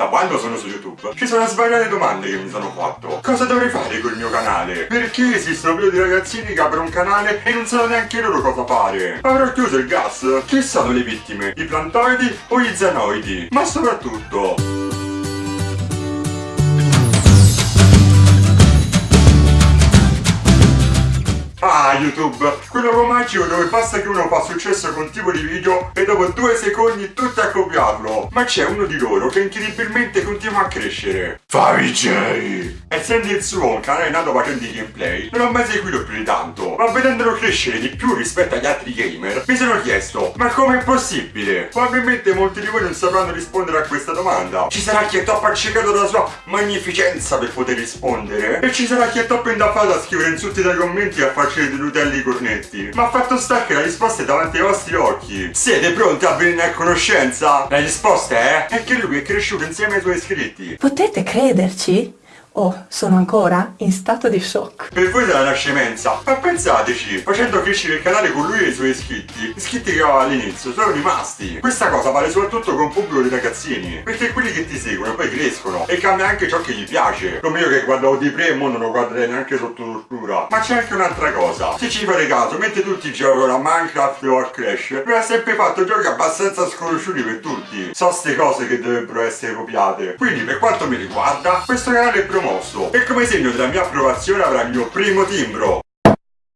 Da quando sono su YouTube ci sono svariate domande che mi sono fatto. Cosa dovrei fare col mio canale? Perché esistono video di ragazzini che aprono un canale e non sanno neanche loro cosa fare? Avrò chiuso il gas? Chi sono le vittime? I plantoidi o gli zanoidi? Ma soprattutto... YouTube, quello romantico dove basta che uno fa successo con un tipo di video e dopo due secondi tutti a copiarlo. Ma c'è uno di loro che incredibilmente continua a crescere. Favij! Essendo il suo un canale nato facendo i gameplay, non ho mai seguito più di tanto, ma vedendolo crescere di più rispetto agli altri gamer, mi sono chiesto, ma com'è possibile? Probabilmente molti di voi non sapranno rispondere a questa domanda. Ci sarà chi è troppo accecato dalla sua magnificenza per poter rispondere? E ci sarà chi è troppo indaffato a scrivere insulti dai commenti e a farci dei nutelli cornetti? Ma fatto sta che la risposta è davanti ai vostri occhi. Siete pronti a venire a conoscenza? La risposta è... è che lui è cresciuto insieme ai suoi iscritti. Potete crederci? Oh, sono ancora in stato di shock. Per voi sarà una scemenza, ma pensateci, facendo crescere il canale con lui e i suoi iscritti, iscritti che aveva all'inizio sono rimasti. Questa cosa vale soprattutto con pubblico di ragazzini, perché quelli che ti seguono poi crescono e cambia anche ciò che gli piace. Come io che guardavo di primo non lo guarderei neanche sotto tortura. Ma c'è anche un'altra cosa, se ci fate caso, mentre tutti giocano a Minecraft o a Crash, lui ha sempre fatto giochi abbastanza sconosciuti per tutti. So ste cose che dovrebbero essere copiate. Quindi per quanto mi riguarda, questo canale è promosso e come segno della mia approvazione avrà il mio primo timbro.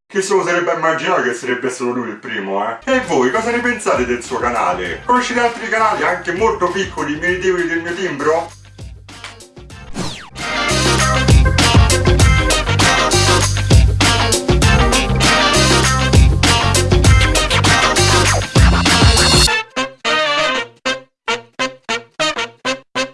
Che se lo sarebbe immaginato che sarebbe solo lui il primo, eh? E voi cosa ne pensate del suo canale? Conoscete altri canali anche molto piccoli meritevoli del mio timbro?